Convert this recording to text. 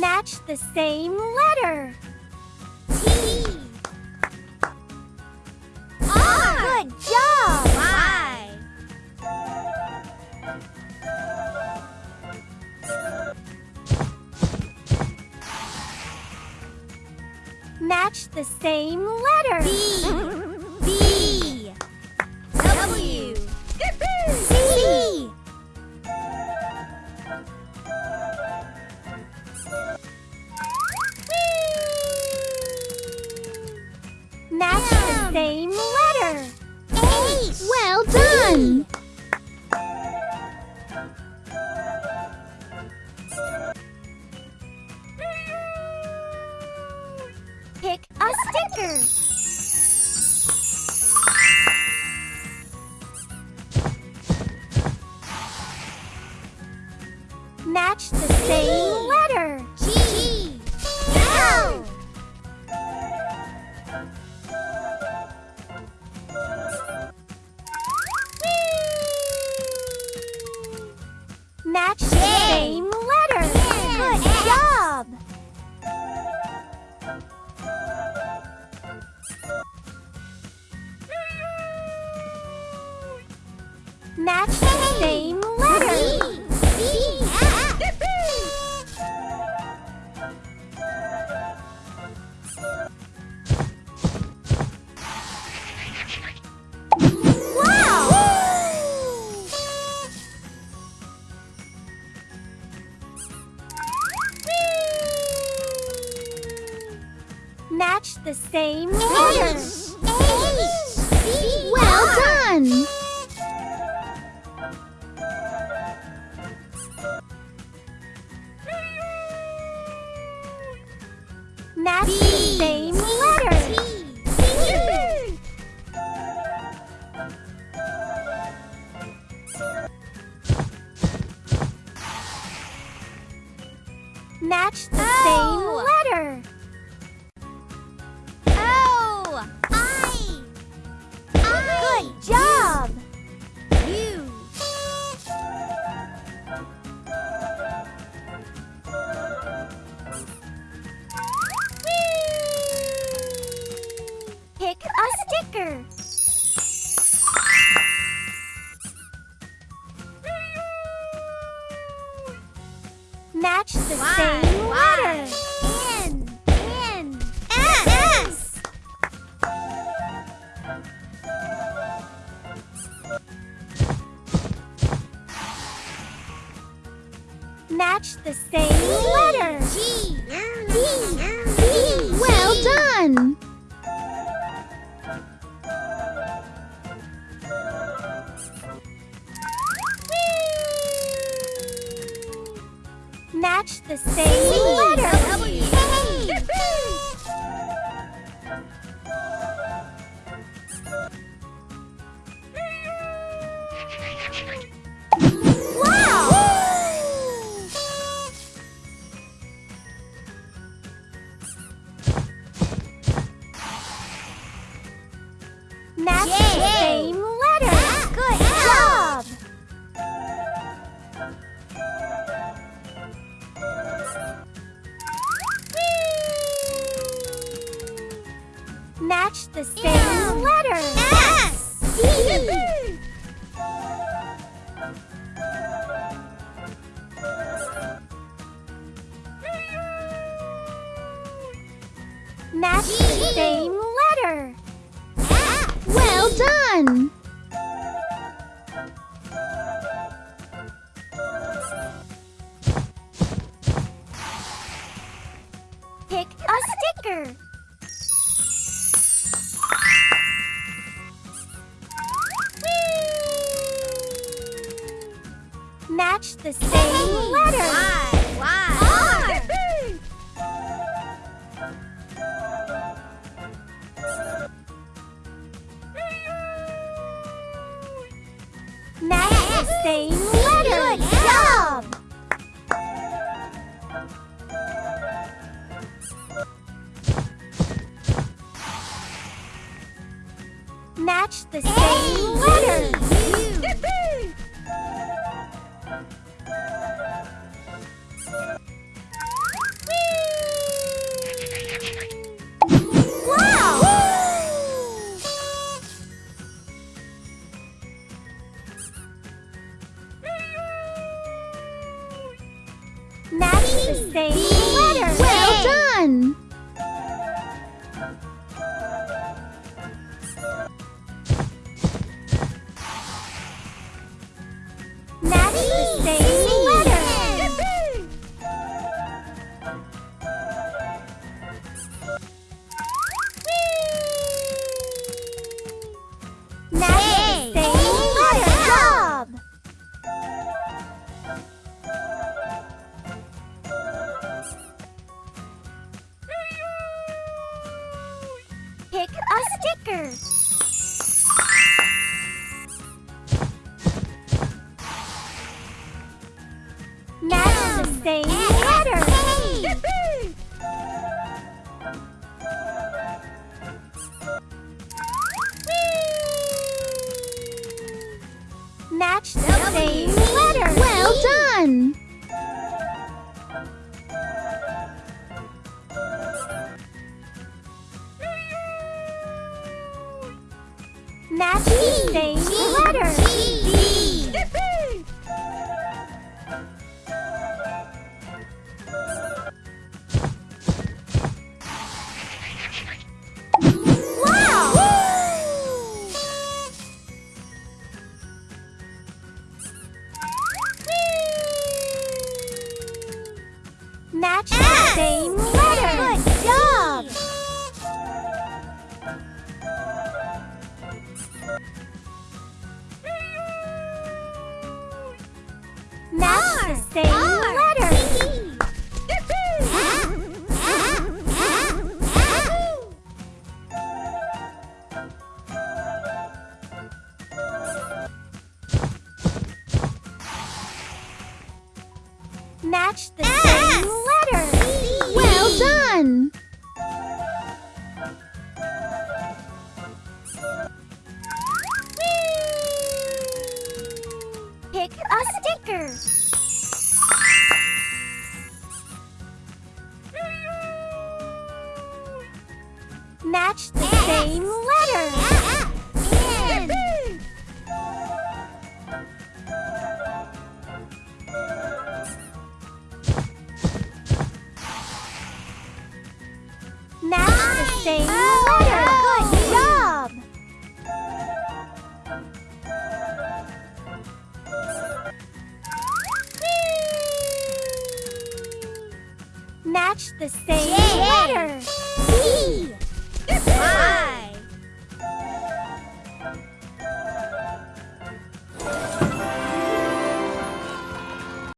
Match the same letter. T. R. Good job! Y. Match the same letter. B. Pick a sticker. Match the same Match the same letter. H. Well done! Match Match the same letter. G. Match the same letter. Good job! Match the same letter. S. D. Match the same Match the same letter. Y. Y. Match the same letter. Good job! Match the same letter. Match the Match the same letter. Well done. Same letter. Good job. Match the same letter. Match the same Match the same letter. Good job. Match the same letter. C.